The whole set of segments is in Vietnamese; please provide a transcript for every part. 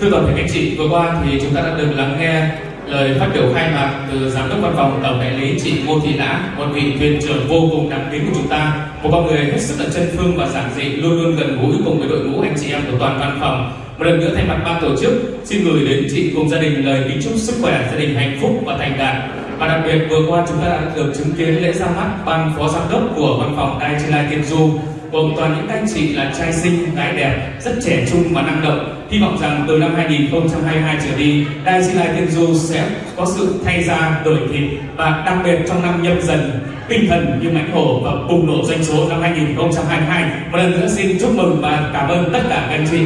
Thưa toàn thể các chị, vừa qua thì chúng ta đã được lắng nghe lời phát biểu khai mạc từ giám đốc văn phòng tổng đại lý chị Ngô Thị Lã, một vị thuyền trưởng vô cùng đáng kính của chúng ta, một con người hết sức là chân phương và giản dị, luôn luôn gần gũi cùng với đội ngũ anh chị em của toàn văn phòng. Một lần nữa thay mặt ban tổ chức, xin gửi đến chị cùng gia đình lời kính chúc sức khỏe, gia đình hạnh phúc và thành đạt. Và đặc biệt vừa qua chúng ta đã được chứng kiến lễ ra mắt ban phó giám đốc của văn phòng Đài Chi Lai Tiên Du gồm toàn những anh chị là trai xinh, gái đẹp, rất trẻ trung và năng động. Hy vọng rằng từ năm 2022 trở đi, Đài Chi Lai Tiên Du sẽ có sự thay da, đổi thịt và đặc biệt trong năm nhâm dần tinh thần như mãnh hổ và bùng nổ doanh số năm 2022. Một lần nữa xin chúc mừng và cảm ơn tất cả các anh chị.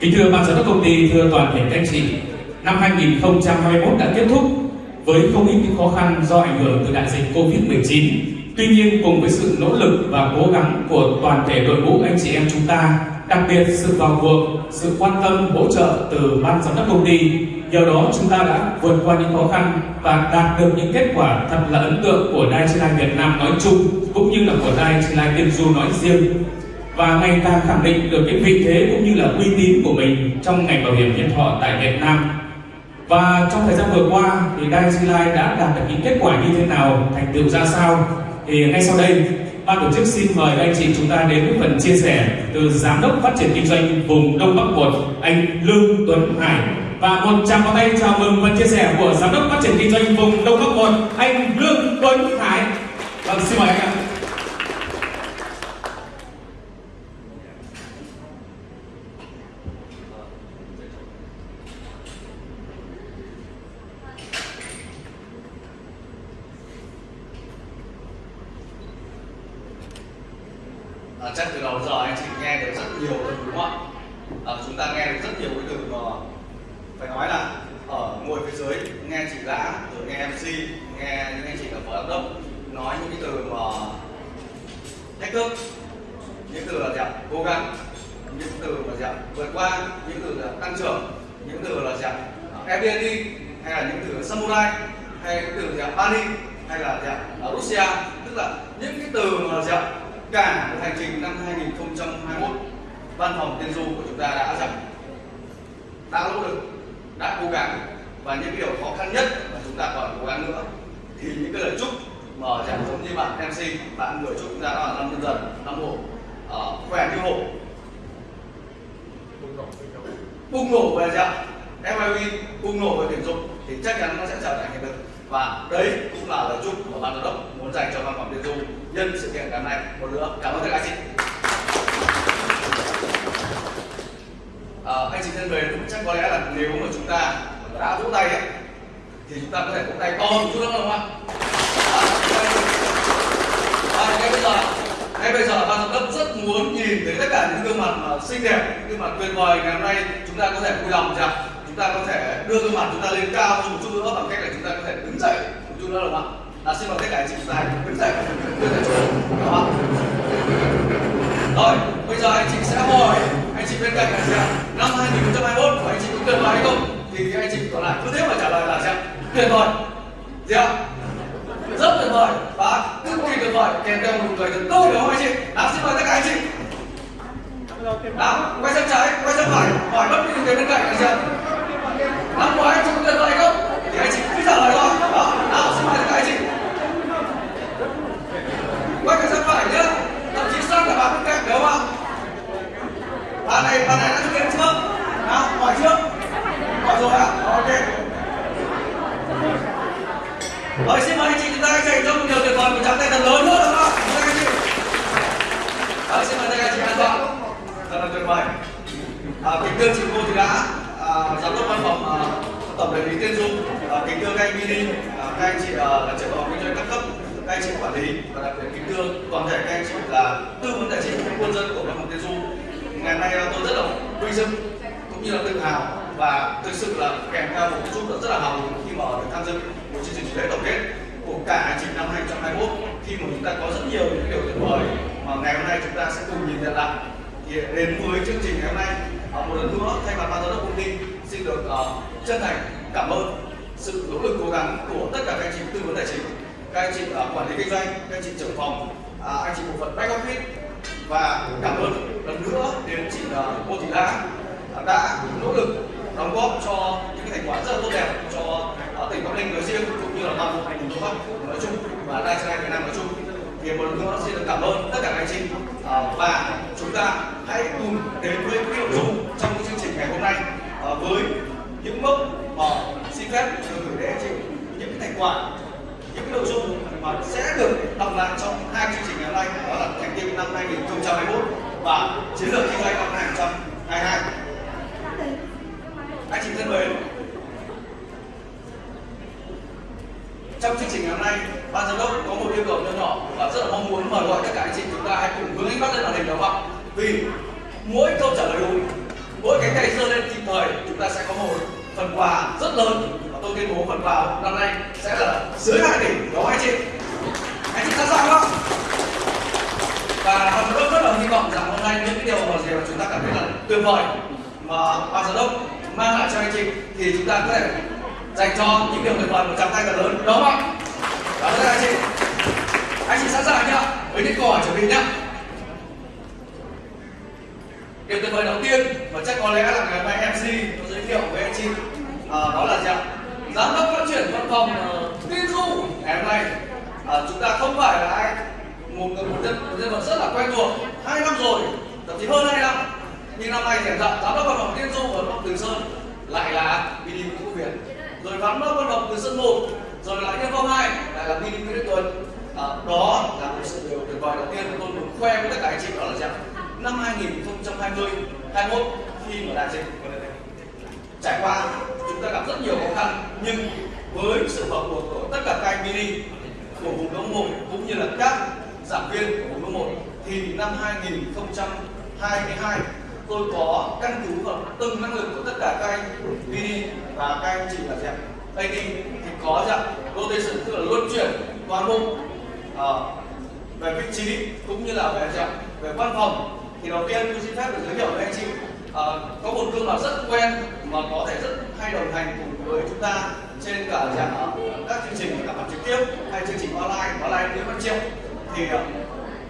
Kính thưa ban giám đốc công ty, thưa toàn thể các anh chị, năm 2021 đã kết thúc với không ít những khó khăn do ảnh hưởng từ đại dịch Covid-19. Tuy nhiên cùng với sự nỗ lực và cố gắng của toàn thể đội ngũ anh chị em chúng ta, đặc biệt sự vào cuộc, sự quan tâm hỗ trợ từ ban giám đốc công ty, nhờ đó chúng ta đã vượt qua những khó khăn và đạt được những kết quả thật là ấn tượng của Đài Trinh Lai Việt Nam nói chung cũng như là của Đài Trinh Lai Tiên Du nói riêng. Và ngày càng khẳng định được cái vị thế cũng như là uy tín của mình trong ngành bảo hiểm nhân thọ tại Việt Nam. Và trong thời gian vừa qua thì Đài Trinh Lai đã đạt được những kết quả như thế nào, thành tựu ra sao? Thì ngay sau đây, ban tổ chức xin mời anh chị chúng ta đến với phần chia sẻ từ giám đốc phát triển kinh doanh vùng Đông Bắc một anh Lương Tuấn Hải và một tràng pháo tay chào mừng phần chia sẻ của giám đốc phát triển kinh doanh vùng Đông Bắc một anh Lương Tuấn Hải. Vâng xin mời anh ạ. à, chắc từ đầu đến giờ anh chị nghe được rất nhiều từ đúng không ạ à, chúng ta nghe được rất nhiều cái từ mà phải nói là ở ngồi phía dưới nghe chị lã rồi nghe mc nghe những anh chị là phó giám đốc nói những cái từ mà thách thức những từ là gì ạ cố gắng những từ là gì ạ vượt qua những từ là tăng trưởng những từ là dạng ạ hay là những từ samurai hay những từ dạng ạ Bali hay là dạng ở Russia. Tức là những cái từ mà dạng cả một hành trình năm 2021 văn phòng tiên du của chúng ta đã rằng đã nỗ lực đã cố gắng và những điều khó khăn nhất mà chúng ta còn cố gắng nữa thì những cái lời chúc mà chẳng giống như bạn MC bạn người chúc chúng ta đó là năm nhân dần năm hộ uh, khỏe như hộ bùng nổ về gì ạ FIV bùng nổ về tuyển dụng thì chắc chắn nó sẽ trở thành hiện thực. Và đấy cũng là lời chúc của ban giám đốc muốn dành cho văn phòng tuyển dụng nhân sự kiện ngày hôm nay. Một nữa cảm ơn các anh chị. À, anh chị thân mến chắc có lẽ là nếu mà chúng ta đã vỗ tay ấy, thì chúng ta có thể vỗ tay to một chút nữa không ạ? À, ngay bây giờ ngay bây giờ ban giám đốc muốn nhìn thấy tất cả những gương mặt mà xinh đẹp, những gương mặt tuyệt vời ngày hôm nay chúng ta có thể vui lòng rằng chúng ta có thể đưa gương mặt chúng ta lên cao hơn một chút nữa bằng cách là chúng ta có thể đứng dậy một chút nữa được không ạ? Là xin mời tất cả anh chị chúng ta đứng dậy. Đưa tay chỗ đúng không ạ? Rồi, bây giờ anh chị sẽ hỏi anh chị bên cạnh là gì năm 2021 của anh chị có tuyệt vời hay không? Thì anh chị còn lại cứ thế mà trả lời là gì tuyệt vời. Gì ạ rất tuyệt vời. Và cực kỳ tuyệt vời. Kèm theo một người thật tốt đúng không anh chị. Nào xin mời tất cả anh chị. Nào quay sang trái, quay sang phải. Hỏi bất kỳ người bên cạnh anh chị. năm ngoái, chúng tuyệt vời không? Thì anh chị cứ trả lời thôi đó nào xin mời tất cả anh chị quay cái sang phải nhá thậm chí sang cả bạn bên cạnh đúng không ạ bạn này bạn này đã thực hiện chưa nào hỏi chưa hỏi rồi ạ ok rồi xin mời anh chị chúng ta dành cho một điều tuyệt vời một tràng tay thật lớn nữa đúng không ạ anh chị rồi xin mời tất cả anh chị an toàn thật là tuyệt vời à, kính thưa chị cô thì đã à, giám đốc văn phòng à, tổng đại lý tiên du à, kính thưa các anh mini à, các anh chị à, là trưởng phòng kinh doanh các cấp các anh chị quản lý và đặc biệt kính thưa toàn thể các anh chị là tư vấn tài chính quân dân của văn phòng tiên du ngày hôm nay tôi rất là vinh dự cũng như là tự hào và thực sự là kèm theo một chút rất là hào hứng khi mà được tham dự một chương trình lễ tổng kết của cả hành trình năm 2021 khi mà chúng ta có rất nhiều những điều tuyệt vời mà ngày hôm nay chúng ta sẽ cùng nhìn nhận lại thì đến với chương trình ngày hôm nay à, một lần nữa thay mặt ban giám đốc công ty xin được uh, chân thành cảm ơn sự nỗ lực cố gắng của tất cả các anh chị tư vấn tài chính các anh chị uh, quản lý kinh doanh các anh chị trưởng phòng uh, anh chị bộ phận back office và cảm ơn lần nữa đến chị uh, cô thị Lã uh, đã nỗ lực đóng góp cho những thành quả rất là tốt đẹp cho uh, tỉnh Bắc Ninh nói riêng cũng như là toàn bộ thành phố Bắc nói Việt Nam nói chung. Thì một lần nữa xin được cảm ơn tất cả các anh chị. Uh, và chúng ta hãy cùng đến với cái nội dung trong cái chương trình ngày hôm nay. Uh, với những mốc mà xin phép được gửi đến anh chị những cái thành quả những cái nội dung mà sẽ được đọc lại trong hai chương trình ngày hôm nay. Đó là thành tiệu năm 2021 và chiến lược kinh doanh năm 2022 anh chị thân mến trong chương trình ngày hôm nay ban giám đốc có một yêu cầu nhỏ nhỏ và rất là mong muốn mời gọi tất cả anh chị chúng ta hãy cùng hướng ánh mắt lên màn hình đúng không ạ vì mỗi câu trả lời đúng, mỗi cái tay giơ lên kịp thời, chúng ta sẽ có một phần quà rất lớn. Và tôi tuyên bố phần quà năm nay sẽ là dưới hai tỷ đó anh chị. Anh chị sẵn sàng không? Và ban giám đốc rất là hy vọng rằng hôm nay những cái điều mà gì mà chúng ta cảm thấy là tuyệt vời mà ban giám đốc mang lại cho anh chị thì chúng ta có thể dành cho những điều tuyệt vời một tràng tay thật lớn, đúng không ạ? Cảm ơn các anh chị. Anh chị sẵn sàng nhá. Với những câu hỏi chuẩn bị nhá. Điều tuyệt vời đầu tiên và chắc có lẽ là ngày hôm mc có giới thiệu với anh chị à, đó là gì ạ? Giám đốc phát triển văn phòng à, uh, tiên du ngày hôm nay à, chúng ta không phải là ai một người một nhân một nhân vật rất là quen thuộc hai năm rồi thậm chí hơn hai năm. Nhưng năm nay thì giám đốc văn phòng tiên du ở từ sơn lại là BD Vũ Việt. Rồi giám đốc văn phòng từ sơn một rồi lại nhân phong hai lại là mini Nguyễn Đức Tuấn. À, đó là một sự điều tuyệt vời đầu tiên tôi muốn khoe với tất cả anh chị đó là rằng năm 2020 21 khi mà đại dịch trải qua chúng ta gặp rất nhiều khó khăn nhưng với sự vào cuộc của tất cả các anh mini của vùng đông một cũng như là các giảng viên của vùng đông một thì năm 2022 tôi có căn cứ vào từng năng lực của tất cả các anh mini và các anh chị là gì ạ? AD có dạng rotation tức là luân chuyển toàn bộ à, về vị trí cũng như là về dạng về văn phòng. Thì đầu tiên tôi xin phép được giới thiệu với anh chị à, có một gương mặt rất quen mà có thể rất hay đồng hành cùng với chúng ta trên cả dạng các chương trình cả mặt trực tiếp hay chương trình online online là anh Nguyễn Văn Triệu. Thì ờ,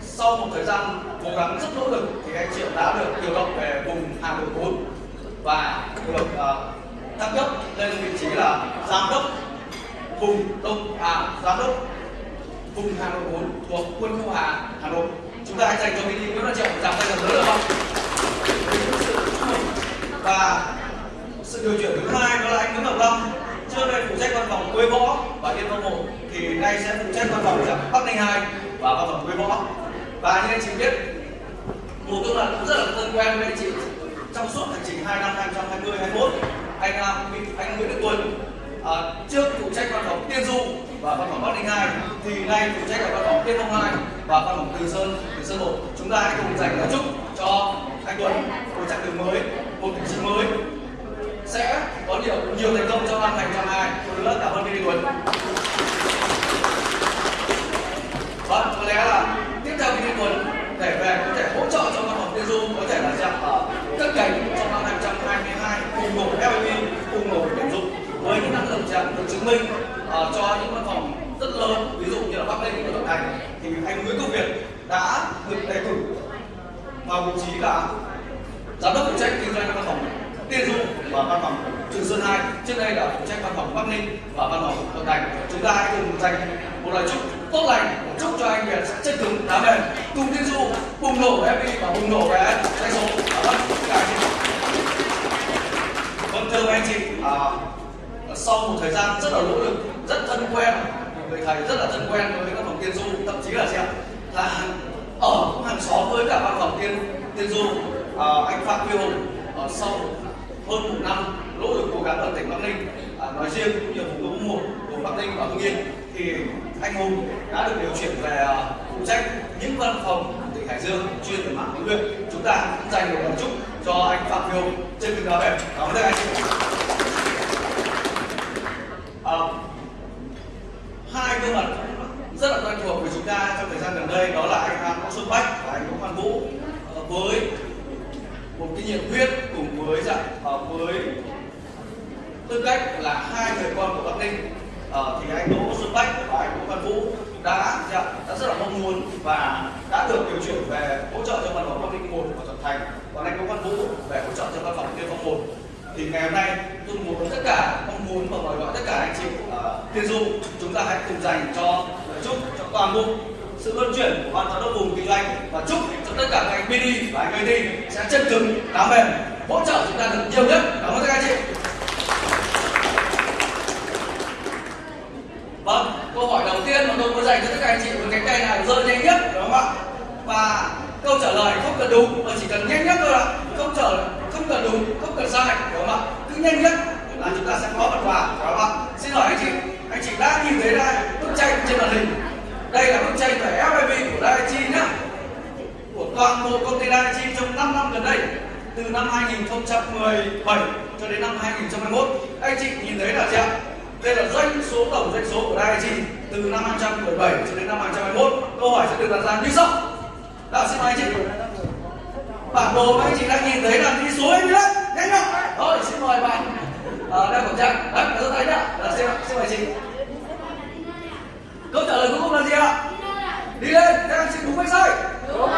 sau một thời gian cố gắng rất nỗ lực thì anh Triệu đã được điều động về vùng hàng đội 4 và được uh, thăng cấp lên vị trí là giám đốc vùng đông à giám đốc vùng Hà Nội 4 thuộc quân khu Hà Hà Nội. Chúng ta hãy dành cho Mỹ Nguyễn Văn Triệu giảm tay thật lớn được không? Và sự điều chuyển thứ hai đó là anh Nguyễn Ngọc Long. Trước đây phụ trách văn phòng Quế Võ và liên văn một thì nay sẽ phụ trách văn phòng Bắc Ninh 2 và văn phòng Quế Võ. Và như anh chị biết, một gương mặt cũng rất là thân quen với anh chị. Trong suốt hành trình 2 năm 2020 21 anh à, anh Nguyễn Đức Tuấn à, trước phụ trách văn phòng Tiên Du và văn phòng Bắc Ninh 2 thì nay phụ trách là văn phòng Tiên Phong 2 và văn phòng Từ Sơn Từ Sơn 1 chúng ta hãy cùng dành lời chúc cho anh Tuấn một chặng đường mới một vị trí mới. Sẽ có nhiều nhiều thành công trong năm 2022 một lần cảm ơn Billy Tuấn. Vâng có lẽ là tiếp theo Billy Tuấn để về có thể hỗ trợ cho văn phòng Tiên Du có thể là dạng ở ờ, cất cánh trong năm 2022 cùng nổ FIP cùng nổ tuyển dụng với những năng lực chạm được chứng minh uh, cho những văn phòng rất lớn ví dụ như là Bắc Ninh và Đồng Thành thì anh Nguyễn Công Việt đã được đề cử vào vị trí là giám đốc phụ trách kinh doanh văn phòng Tiên Du và văn phòng Trường Sơn Hai. Trước đây là phụ trách văn phòng Bắc Ninh và văn phòng Đồng Thành. Chúng ta hãy cùng dành một lời chúc tốt lành chúc cho anh Việt sẽ chân cứng đá bền. Cùng Tiên Du bùng nổ FP và bùng nổ về doanh số. Vâng tất cả anh chị. Vâng thưa anh chị à, sau một thời gian rất là nỗ lực rất thân quen người thầy rất là thân quen với các phòng tiên du thậm chí là xem là ở cũng hàng xóm với cả văn phòng tiên tiên du. À, anh phạm huy hùng ở sau hơn một năm nỗ lực cố gắng ở tỉnh bắc ninh à, nói riêng cũng như vùng đông một của bắc ninh và hưng yên thì anh hùng đã được điều chuyển về à, phụ trách những văn phòng tỉnh hải dương chuyên về mạng huấn luyện. Chúng ta cũng dành một lời chúc cho anh phạm huy hùng trên đường đó về cảm ơn anh. Chị hai gương mặt rất là quen thuộc của chúng ta trong thời gian gần đây đó là anh Đỗ Xuân Bách và anh Đỗ Văn Vũ. Uh, với một cái nhiệt huyết cùng với dạ, uh, với tư cách là hai người con của Bắc Ninh. Uh, thì anh Đỗ Xuân Bách và anh Đỗ Văn Vũ đã dạ, đã rất là mong muốn và đã được điều chuyển về hỗ trợ cho văn phòng bắc ninh một và thuận thành còn anh Đỗ Văn Vũ về hỗ trợ cho văn phòng tiên phong một. Thì ngày hôm nay tôi muốn tất cả muốn và mời gọi tất cả anh chị uh, tiên du chúng ta hãy cùng dành cho chúc cho toàn bộ sự luân chuyển của ban giám đốc vùng kinh doanh và chúc cho tất cả các anh BD và anh AD sẽ chân cứng đá mềm hỗ trợ chúng ta được nhiều nhất. Cảm ơn tất cả anh chị. Vâng câu hỏi đầu tiên mà tôi muốn dành cho tất cả anh chị với cánh tay nào rơi nhanh nhất đúng không ạ? Và câu trả lời không cần đúng mà chỉ cần nhanh nhất thôi ạ. Không trở không cần đúng không cần sai đúng không ạ? Cứ nhanh nhất là chúng ta sẽ có phần quà, phải không ạ? Xin hỏi anh chị. Anh chị đã nhìn thấy đây, bức tranh trên màn hình. Đây là bức tranh về FIV của Daiichi nhá. Của toàn bộ công ty Daiichi trong 5 năm gần đây. Từ năm 2017 cho đến năm 2021 anh chị nhìn thấy là gì ạ? Đây là doanh số, tổng doanh số của Daiichi từ năm 2017 cho đến năm 2021 câu hỏi sẽ được đặt ra như sau. Đã xin mời anh chị. Bản đồ mà anh chị đang nhìn thấy là đi số anh đấy nhanh không rồi, xin mời bạn à, đeo khẩu trang. Đấy rất thấy nhá là xin, xin mời chị câu trả lời cuối cùng là gì ạ? Đi lên các anh chị đúng hay sai? Đúng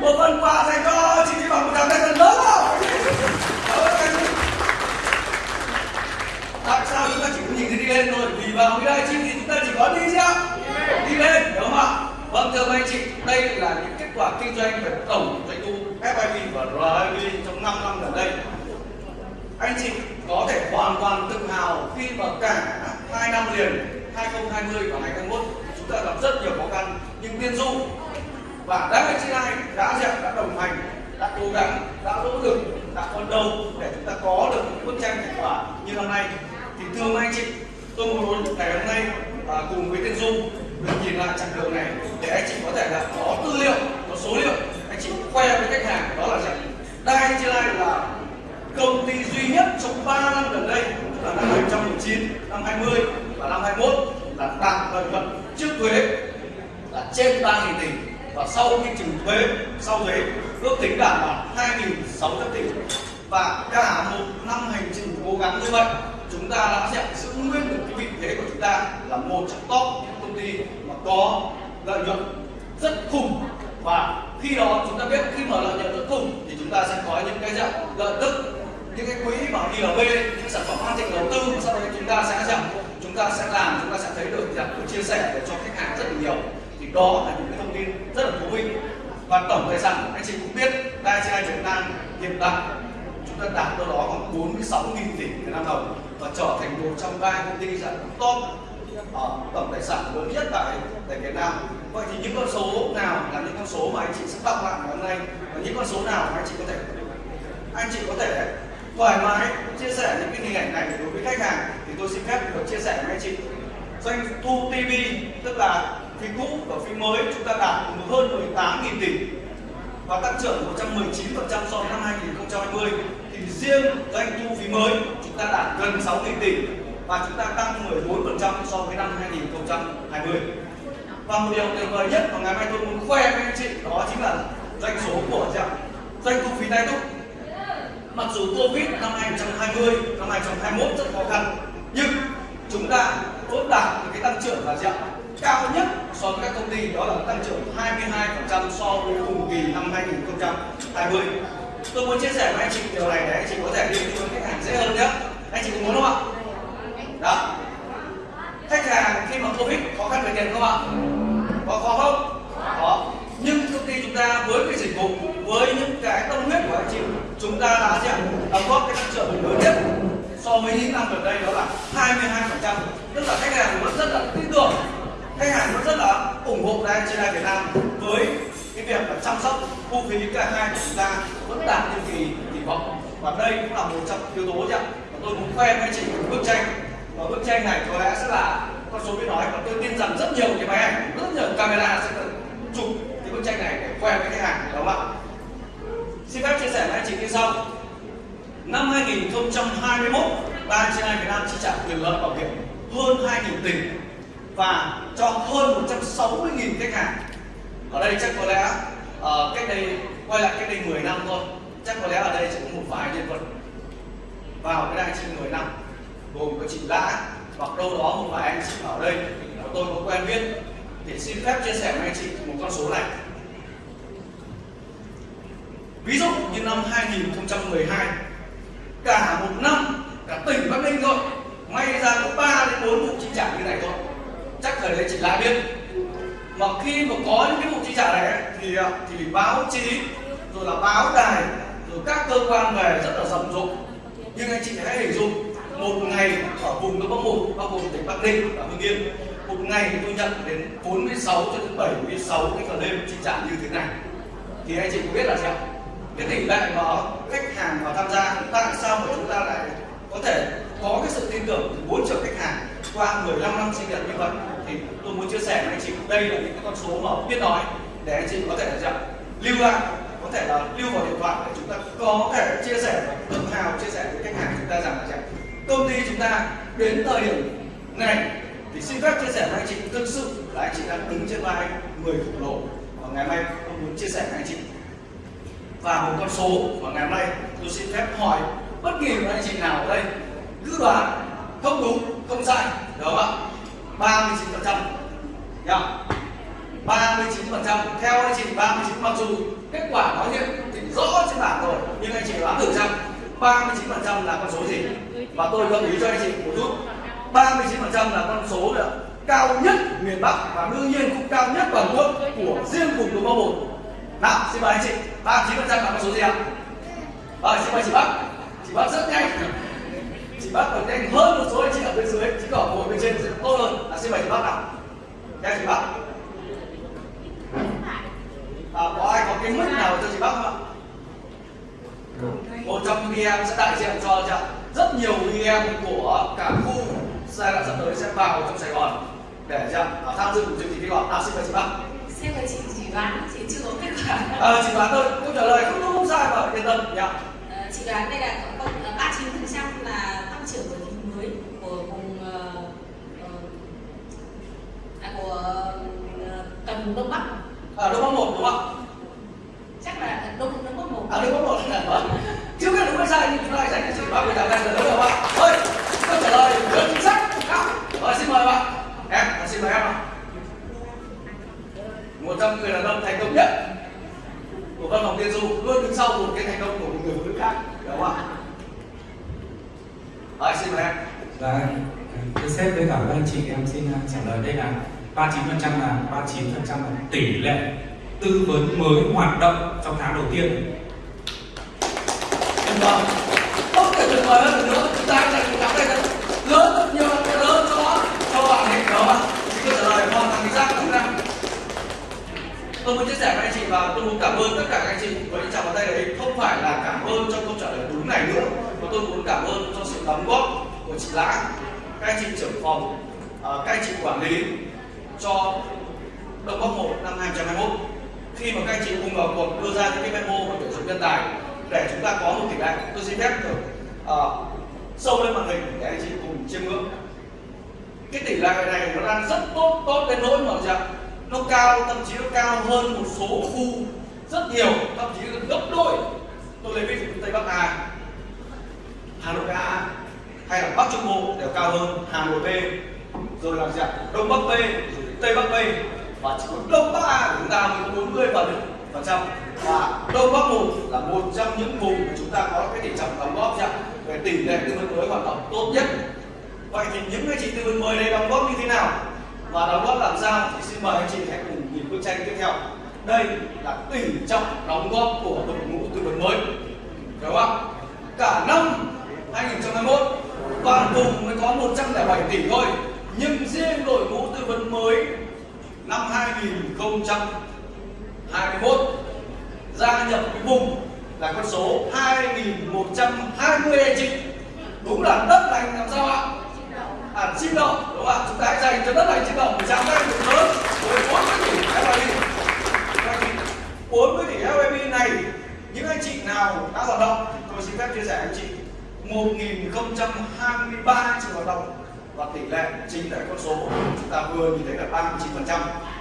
một phần quà dành cho chị chị bằng một tràng tay thật lớn tại sao chúng ta chỉ có nhìn thấy đi lên thôi? Vì vào cái đây chi thì chúng ta chỉ có đi ạ. Đi lên đúng không ạ? Vâng thưa anh chị đây là những kết quả kinh doanh về tổng doanh thu FIV và RIV trong 5 năm gần đây. Anh chị có thể hoàn toàn tự hào khi mà cả hai năm liền 2020 và 2021 chúng ta gặp rất nhiều khó khăn. Nhưng tiên du và đã chị này đã dẹp đã đồng hành đã cố gắng đã nỗ lực đã phấn đấu để chúng ta có được những bức tranh thành quả như năm nay. Thì thưa anh chị tôi muốn ngày hôm nay à, cùng với tiên du được nhìn lại chặng đường này để anh chị có thể là có tư liệu có số liệu. Anh chị khoe với khách hàng đó là gì? Đây chi đây là công ty duy nhất trong 3 năm gần đây tức là năm 2019, năm 20 và năm 21 là đạt lợi nhuận trước thuế là trên 3.000 tỷ. Và sau khi trừ thuế sau thuế ước tính đạt là 2.600 tỷ. Và cả một năm hành trình cố gắng như vậy chúng ta đã sẽ giữ nguyên được cái vị thế của chúng ta là một trong top những công ty mà có lợi nhuận rất khủng. Và khi đó chúng ta biết khi mở lợi nhuận rất khủng thì chúng ta sẽ có những cái dạng lợi tức những cái quỹ bảo ILB những sản phẩm marketing đầu tư và sau đó chúng ta sẽ rằng chúng ta sẽ làm, chúng ta sẽ thấy được rằng được chia sẻ để cho khách hàng rất là nhiều. Thì đó là những cái thông tin rất là thú vị. Và tổng tài sản, anh chị cũng biết DAICI Việt Nam hiện tại chúng ta đạt đâu đó khoảng 46.000 tỷ Việt Nam đồng và trở thành một trong ba công ty dạng top ở tổng tài sản lớn nhất tại tại Việt Nam. Vậy thì những con số nào là những con số mà anh chị sẽ đọc lại ngày hôm nay? Và những con số nào mà anh chị có thể, anh chị có thể thoải mái chia sẻ những cái hình ảnh này đối với khách hàng thì tôi xin phép được chia sẻ với anh chị. Doanh thu TV tức là phim cũ và phim mới, chúng ta đạt hơn 18.000 tỷ và tăng trưởng 119% so với năm 2020 thì riêng doanh thu phí mới, chúng ta đạt gần 6.000 tỷ và chúng ta tăng 14% so với năm 2020 và một điều tuyệt vời nhất mà ngày mai tôi muốn khoe với anh chị, đó chính là doanh số của dạ. doanh thu phí tay túc mặc dù Covid năm 2020, năm 2021 rất khó khăn nhưng chúng ta vẫn đạt được cái tăng trưởng là gì ạ? cao nhất so với các công ty đó là tăng trưởng 22% so với cùng kỳ năm 2020. Tôi muốn chia sẻ với anh chị điều này để anh chị có thể đi với khách hàng dễ hơn nhé. Anh chị có muốn không ạ? Đó. Khách hàng khi mà Covid khó khăn về tiền không ạ? Có khó không? Có. Nhưng công ty chúng ta với cái dịch vụ, với những cái tâm huyết của anh chị chúng ta đã gì đóng góp cái tăng trưởng lớn nhất so với những năm gần đây, đó là 22% tức là khách hàng vẫn rất là tin tưởng, khách hàng vẫn rất là ủng hộ đây trên Việt Nam với cái việc là chăm sóc thu phí cả hai của chúng ta vẫn đạt như kỳ kỳ vọng. Và đây cũng là một trong yếu tố chứ tôi muốn khoe với chị một bức tranh. Và bức tranh này có lẽ sẽ là, con số biết nói, và tôi tin rằng rất nhiều cái máy ảnh, rất nhiều camera sẽ chụp cái bức tranh này để khoe với khách hàng, đúng không ạ? Xin phép chia sẻ với anh chị như sau. Năm 2021, Ban trên Việt Nam chi trả quyền lợi bảo hiểm hơn 2.000 tỷ và cho hơn 160.000 khách hàng. Ở đây chắc có lẽ uh, cách đây quay lại cách đây 10 năm thôi. Chắc có lẽ ở đây chỉ có một vài nhân vật vào cái đại trên 10 năm gồm có chị Lã hoặc đâu đó một vài anh chị ở đây mà tôi có quen biết thì xin phép chia sẻ với anh chị một con số này ví dụ như năm 2012 cả một năm, cả tỉnh Bắc Ninh thôi, may ra có 3 đến 4 vụ chi trả như này thôi. Chắc thời đấy chị lại biết. Mà khi mà có những cái vụ chi trả này thì à, thì báo chí, rồi là báo đài, rồi các cơ quan về rất là rầm rộ. Nhưng anh chị hãy hình dung, một ngày ở vùng đông bắc một bao gồm tỉnh bắc ninh và hưng yên, một ngày tôi nhận đến 46 cho đến 76 cái giờ đêm chi trả như thế này. Thì anh chị có biết là sao? Cái tỷ lệ mà khách hàng mà tham gia, tại sao mà chúng ta lại có thể có cái sự tin tưởng từ 4 triệu khách hàng qua 15 năm sinh nhật như vậy? Thì tôi muốn chia sẻ với anh chị, đây là những cái con số mà biết nói để anh chị có thể là lưu lại, có thể là lưu vào điện thoại để chúng ta có thể chia sẻ tự hào chia sẻ với khách hàng chúng ta rằng là gì công ty chúng ta đến thời điểm này thì xin phép chia sẻ với anh chị, thực sự là anh chị đang đứng trên vai người khổng lồ. Và ngày mai tôi muốn chia sẻ với anh chị và một con số mà ngày hôm nay, tôi xin phép hỏi bất kỳ một anh chị nào ở đây cứ đoán không đúng, không sai, được không ạ? 39 phần trăm ba mươi chín phần trăm, theo anh chị 39 mặc dù kết quả nói hiện thì rõ trên bảng rồi, nhưng anh chị đoán thử xem 39 phần trăm là con số gì? Và tôi gợi ý cho anh chị một chút 39 phần trăm là con số được cao nhất miền Bắc và đương nhiên cũng cao nhất toàn quốc của riêng vùng Đông Bắc một nào, xin mời anh chị. 39 phần trăm là con số gì ạ? Rồi xin mời chị Bắc chị Bắc rất nhanh. Chị Bắc còn nhanh hơn một số anh chị ở bên dưới. Chị có ngồi bên trên sẽ tốt hơn. À, xin mời chị Bắc nào nha chị Bắc à, có ai có cái mức nào cho chị Bắc không ạ? Một trong những em sẽ đại diện cho chị ạ. Rất nhiều em của cả khu giai đoạn sắp tới sẽ vào trong Sài Gòn để chị ạ à, tham dự chương trình thi gọi à, xin mời chị Bắc xem là chị chỉ đoán chị chưa có kết quả. À, chị đoán thôi. Câu trả lời không đúng không sai mà yên tâm nhá. À, chị đoán đây là cộng cộng ba chín phần trăm là tăng trưởng của thị mới của vùng uh, à, của uh, vùng đông bắc. À, đông bắc một đúng không chắc là đông đông bắc một. À đông bắc một. Chưa biết đúng hay sai nhưng chúng ta hãy dành cho chị để trả lời được không ạ thôi câu trả lời rất chính xác rồi xin mời bạn em xin mời em nào trong người đàn ông thành công nhất của văn phòng tiên du luôn đứng sau một cái thành công của một người phụ nữ khác đúng không ạ? Xin mời em. Dạ, thưa sếp với cả các anh chị em xin trả lời đây là 39% là 39% là tỷ lệ tư vấn mới hoạt động trong tháng đầu tiên. tuyệt vời. Thể tuyệt vời hơn được nữa chúng ta dành một tháng đây thật lớn rất nhiều lớn cho cho bạn ấy đó mà chị có trả lời hoàn toàn chính xác đúng không tôi muốn chia sẻ với anh chị và tôi muốn cảm ơn tất cả các anh chị với những chào bàn tay đấy. Không phải là cảm ơn cho câu trả lời đúng này nữa mà tôi muốn cảm ơn cho sự đóng góp của chị Lã các anh chị trưởng phòng à, các anh chị quản lý cho Đông Bắc 1 năm 2021 khi mà các anh chị cùng vào cuộc đưa ra những cái memo và tuyển dụng nhân tài để chúng ta có một tỷ lệ tôi xin phép được uh, à, sâu lên màn hình để anh chị cùng chiêm ngưỡng. Cái tỷ lệ này nó đang rất tốt tốt đến nỗi mà gì nó cao, thậm chí nó cao hơn một số khu rất nhiều, thậm chí gần gấp đôi. Tôi lấy ví dụ như tây bắc a. Hà nội a hay là bắc trung bộ đều cao hơn hà nội b, rồi là gì ạ đông bắc b, rồi tây bắc b. Và chỉ có đông bắc a của chúng ta mới có 40 phần phần trăm. Và đông bắc một là một trong những vùng mà chúng ta có cái tỷ trọng đóng góp ạ về tỷ lệ tư vấn mới hoạt động tốt nhất. Vậy thì những cái chị tư vấn mới này đóng góp như thế nào? Và đóng góp làm sao? Thì xin mời anh chị hãy cùng nhìn bức tranh tiếp theo. Đây là tỷ trọng đóng góp của đội ngũ tư vấn mới. Đúng không cả năm 2021 toàn vùng mới có 107 tỷ thôi. Nhưng riêng đội ngũ tư vấn mới năm 2021 gia nhập cái vùng là con số 2120 anh chị. Đúng là đất lành làm sao ạ? Hẳn chim động, đúng không ạ? Chúng ta hãy dành cho đất lành chim đồng một trăm tay thật lớn với 40 tỷ FIP 40 vâng, tỷ FIP này những anh chị nào đã hoạt động tôi xin phép chia sẻ anh chị 1023 trường hoạt động và tỷ lệ chính là con số chúng ta vừa nhìn thấy là 39%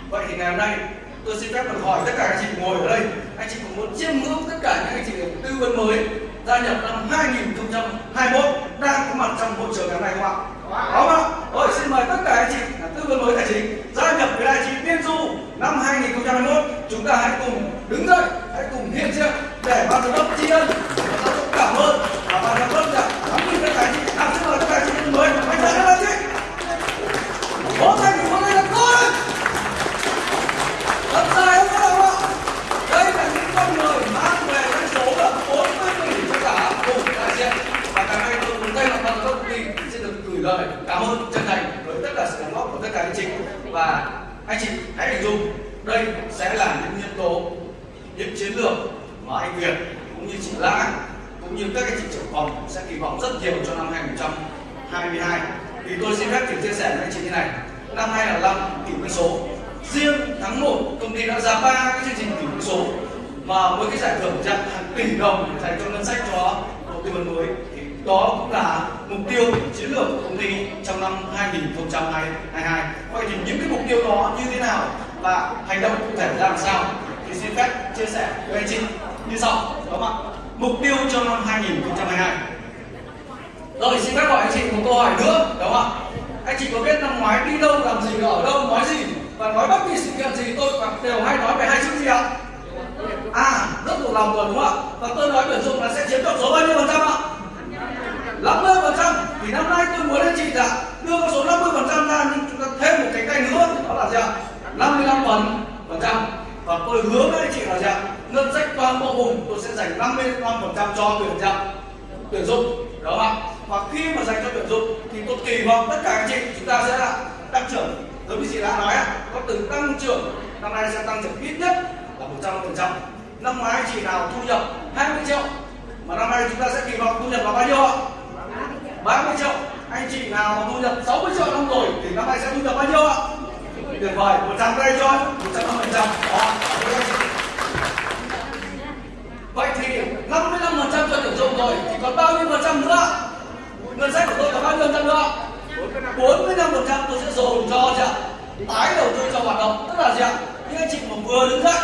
vậy thì ngày hôm nay tôi xin phép được hỏi tất cả anh chị ngồi ở đây anh chị cũng muốn chiêm ngưỡng tất cả những anh chị tư vấn mới gia nhập năm 2021 đang có mặt trong hội trường ngày hôm nay không ạ? Đúng không Rồi xin mời tất cả anh chị tư vấn mới tài chính gia nhập với đại chính Tiên Du năm 2021. Chúng ta hãy cùng đứng dậy, hãy cùng hiện diện để ban giám đốc tri ân và cảm ơn và ban giám đốc đã nắm giữ các tài chính, nắm giữ các tài chính mới. Anh chị. Năm 2022 rồi xin phép hỏi anh chị một câu hỏi nữa, đúng không ạ? Anh chị có biết năm ngoái đi đâu, làm gì, ở đâu, nói gì? Và nói bất kỳ sự kiện gì, tôi đều hay nói về hai chữ gì ạ? À rất thuộc lòng rồi, đúng không ạ? Và tôi nói tuyển dụng là sẽ chiếm được số bao nhiêu phần trăm ạ? 50 phần trăm. Thì năm nay tôi muốn anh chị là đưa con số 50 phần trăm ra, nhưng chúng ta thêm một cái tay nữa, đó là gì ạ? 55 phần phần trăm. Và tôi hứa với anh chị là gì ạ? Ngân sách toàn bộ vùng, tôi sẽ dành 55 phần trăm cho tuyển dụng tuyển dụng, đó không ạ. Và khi mà dành cho tuyển dụng thì tôi kỳ vọng tất cả anh chị chúng ta sẽ là tăng trưởng. Giống như chị đã nói có từ tăng trưởng, năm nay sẽ tăng trưởng ít nhất là 100 phần trăm. Năm ngoái anh chị nào thu nhập 20 triệu, mà năm nay chúng ta sẽ kỳ vọng thu nhập là bao nhiêu ạ? 30 triệu. Anh chị nào mà thu nhập 60 triệu năm rồi thì năm nay sẽ thu nhập bao nhiêu ạ? Tuyệt vời 100 đây cho 150 trăm vậy thì 55 phần trăm cho tuyển dụng rồi, thì còn bao nhiêu phần trăm nữa? Ngân sách của tôi có bao nhiêu phần trăm nữa? 45 phần trăm tôi sẽ dồn cho gì ạ. Tái đầu tư cho hoạt động, tức là gì ạ? Những anh chị mà vừa đứng dậy,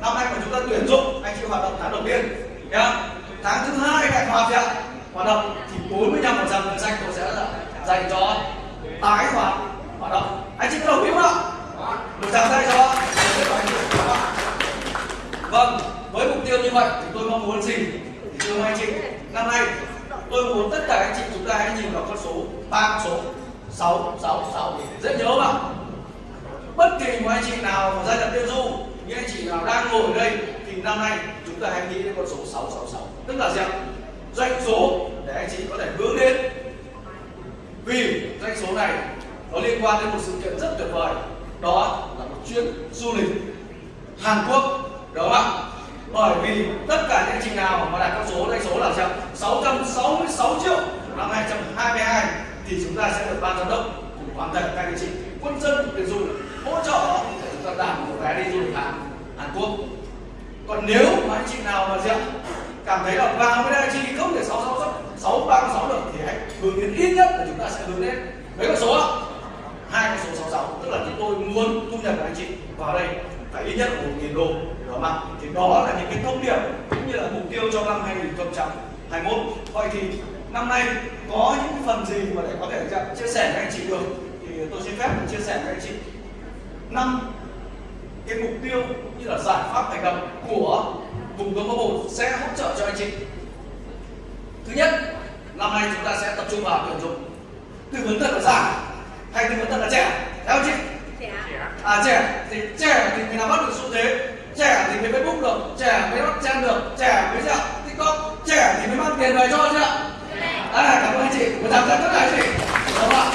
năm nay của chúng ta tuyển dụng, anh chị hoạt động tháng đầu tiên, nhá. Tháng thứ hai lại hoạt gì ạ. Hoạt động thì 45 phần trăm ngân sách tôi sẽ dành cho tái hoạt hoạt động. Anh chị có đồng ý không ạ? Một tràng tay cho. Vâng với mục tiêu như vậy thì tôi mong muốn gì? Thì thưa anh chị, năm nay tôi muốn tất cả anh chị, chúng ta hãy nhìn vào con số ba, số sáu sáu sáu. Dễ nhớ mà. Bất kỳ một anh chị nào mà gia nhập tiêu du, những anh chị nào đang ngồi ở đây, thì năm nay chúng ta hãy nghĩ đến con số 666 tức là gì ạ? Doanh số để anh chị có thể hướng đến. Vì doanh số này nó liên quan đến một sự kiện rất tuyệt vời. Đó là một chuyến du lịch Hàn Quốc, đúng không ạ? Bởi vì tất cả những anh chị nào mà đạt con số, doanh số là chậm 666 triệu năm 2022 thì chúng ta sẽ được ban giám đốc cùng hoàn thành các anh chị quân dân để dùng hỗ trợ để chúng ta đảm một vé đi du lịch Hàn Hàn Quốc. Còn nếu mà anh chị nào mà gì cảm thấy là vào với đây chi không thể sáu sáu sáu ba sáu được, thì hãy hướng đến ít nhất là chúng ta sẽ hướng đến mấy con số ạ? Hai con số sáu sáu, tức là chúng tôi muốn thu nhập của anh chị vào đây phải ít nhất là một nghìn đô ạ thì đó là những cái thông điệp cũng như là mục tiêu cho năm 2021 vậy thì năm nay có những phần gì mà để có thể chia sẻ với anh chị được? Thì tôi xin phép chia sẻ với anh chị. Năm cái mục tiêu cũng như là giải pháp hành động của vùng bắc bộ sẽ hỗ trợ cho anh chị. Thứ nhất năm nay chúng ta sẽ tập trung vào tuyển dụng. Tư vấn thật là già hay tư vấn thật là trẻ? Theo chị? À trẻ. Thì trẻ thì mình làm bắt được xu thế trẻ thì mới facebook được trẻ mới bắt chen được trẻ mới dạo tiktok trẻ thì mới mang tiền về cho chứ ạ à, cảm ơn anh chị. Một tràng ơn tất cả anh chị. Đúng không ạ.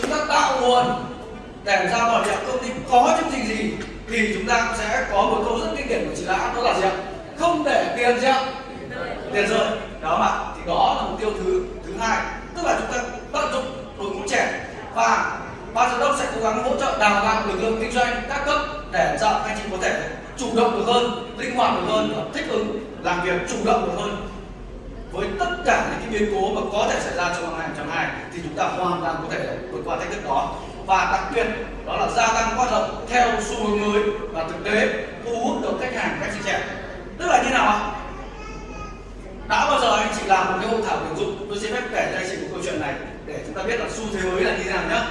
Chúng ta tạo nguồn để ra bảo đảm công ty có chương trình gì thì chúng ta cũng sẽ có một câu rất kinh điển của chị đã đó là gì ạ? Không để tiền gì ạ? Tiền rơi. Đó mà thì đó là mục tiêu thứ thứ hai. Tức là chúng ta tận dụng đội ngũ trẻ và ban giám đốc sẽ cố gắng hỗ trợ đào tạo lực lượng kinh doanh các cấp để cho anh chị có thể chủ động được hơn, linh hoạt được hơn và thích ứng, làm việc chủ động được hơn. Với tất cả những cái biến cố mà có thể xảy ra trong năm 2022 thì chúng ta hoàn toàn có thể vượt qua thách thức đó. Và đặc biệt đó là gia tăng hoạt động theo xu hướng mới và thực tế, thu hút được khách hàng khách trẻ tức là như nào ạ? Đã bao giờ anh chị làm một cái hội thảo tuyển dụng? Tôi sẽ phép kể cho anh chị một câu chuyện này để chúng ta biết là xu thế mới là như thế nào nhé